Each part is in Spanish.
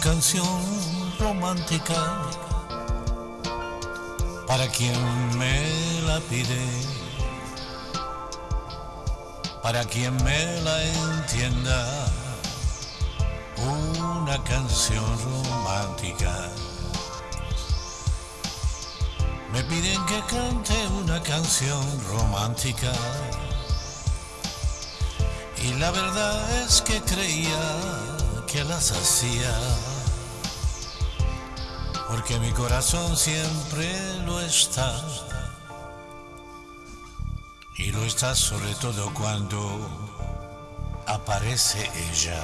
canción romántica para quien me la pide, para quien me la entienda, una canción romántica. Me piden que cante una canción romántica. Y la verdad es que creía que las hacía, porque mi corazón siempre lo está, y lo está sobre todo cuando aparece ella.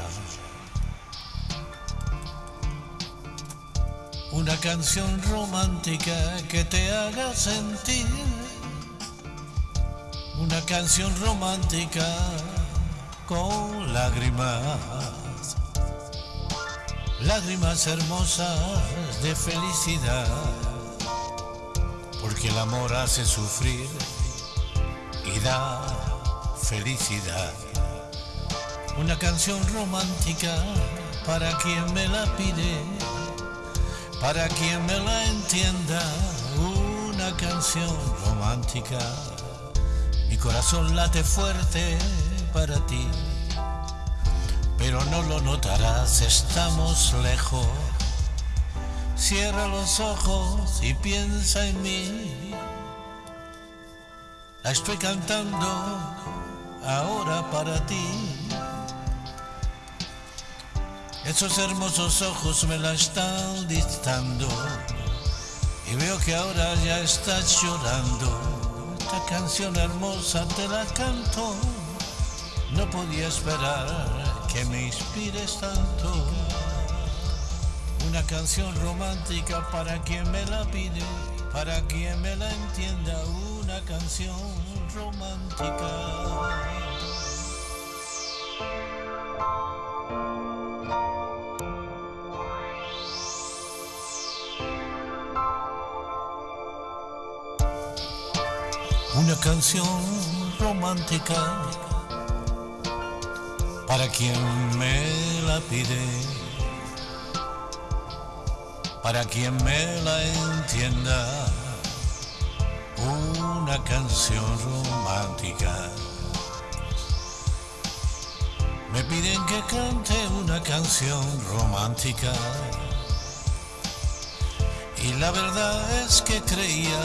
Una canción romántica que te haga sentir, una canción romántica con lágrimas lágrimas hermosas de felicidad, porque el amor hace sufrir y da felicidad. Una canción romántica para quien me la pide, para quien me la entienda, una canción romántica. Mi corazón late fuerte para ti pero no lo notarás, estamos lejos. Cierra los ojos y piensa en mí. La estoy cantando ahora para ti. Esos hermosos ojos me la están dictando y veo que ahora ya estás llorando. Esta canción hermosa te la canto, no podía esperar que me inspires tanto. Una canción romántica para quien me la pide, para quien me la entienda, una canción romántica. Una canción romántica para quien me la pide, para quien me la entienda, una canción romántica. Me piden que cante una canción romántica. Y la verdad es que creía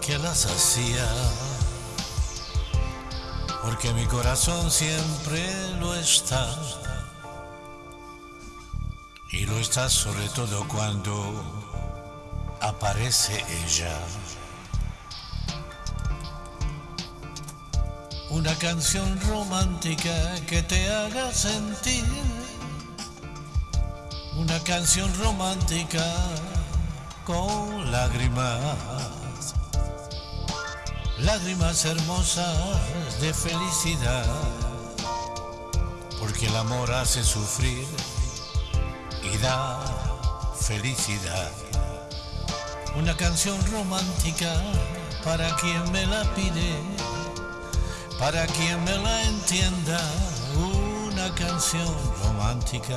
que las hacía porque mi corazón siempre lo está. Y lo está sobre todo cuando aparece ella. Una canción romántica que te haga sentir. Una canción romántica con lágrimas lágrimas hermosas de felicidad, porque el amor hace sufrir y da felicidad. Una canción romántica para quien me la pide, para quien me la entienda, una canción romántica.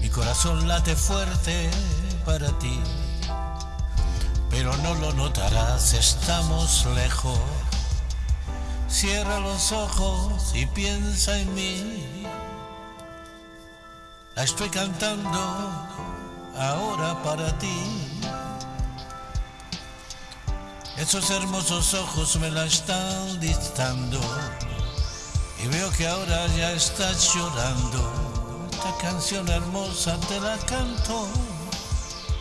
Mi corazón late fuerte para ti no lo notarás, estamos lejos. Cierra los ojos y piensa en mí. La estoy cantando ahora para ti. Esos hermosos ojos me la están dictando y veo que ahora ya estás llorando. Esta canción hermosa te la canto,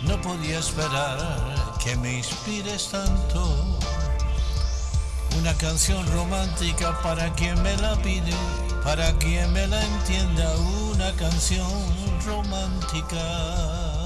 no podía esperar que me inspires tanto. Una canción romántica para quien me la pide, para quien me la entienda, una canción romántica.